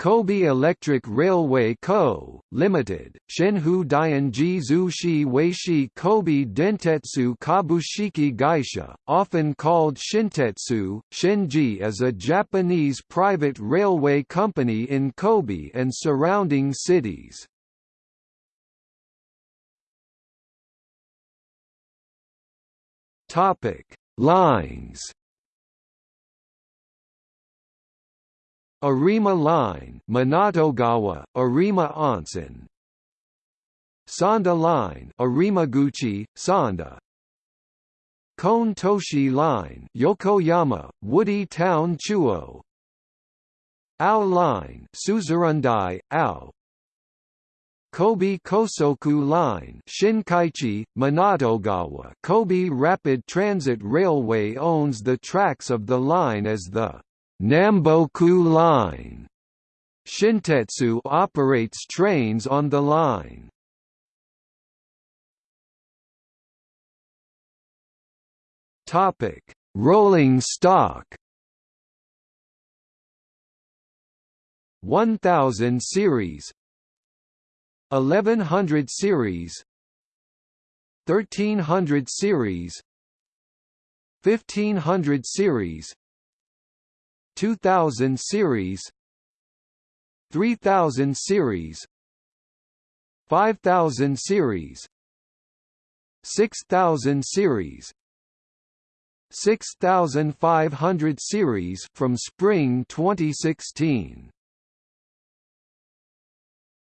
Kobe Electric Railway Co., Limited, Shenhu Dianji Zushi Weishi Kobe Dentetsu Kabushiki Gaisha, often called Shintetsu, Shenji is a Japanese private railway company in Kobe and surrounding cities. Lines Arima Line Minatogawa, Arima Onsen. Sanda Line Arimaguchi, Sanda. Koen-Toshi Line Yokoyama, Woody Town Chuo. Ao Line Suzurandai, Ao. Kobe Kosoku Line Shinkaichi, Minatogawa Kobe Rapid Transit Railway owns the tracks of the line as the Namboku Line. Shintetsu operates trains on the line. Topic: Rolling stock. 1000 series 1100 series 1300 series 1500 series 2000 series 3000 series 5000 series 6000 series 6500 series from spring 2016